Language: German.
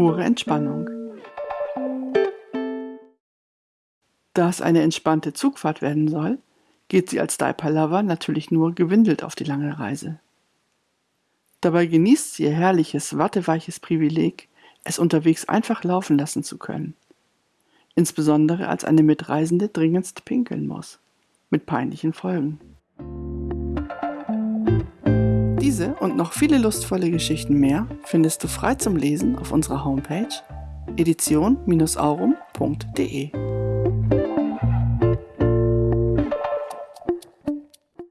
pure Entspannung. Da es eine entspannte Zugfahrt werden soll, geht sie als Lover natürlich nur gewindelt auf die lange Reise. Dabei genießt sie ihr herrliches, watteweiches Privileg, es unterwegs einfach laufen lassen zu können. Insbesondere als eine Mitreisende dringendst pinkeln muss. Mit peinlichen Folgen. Diese und noch viele lustvolle Geschichten mehr findest du frei zum Lesen auf unserer Homepage edition-aurum.de.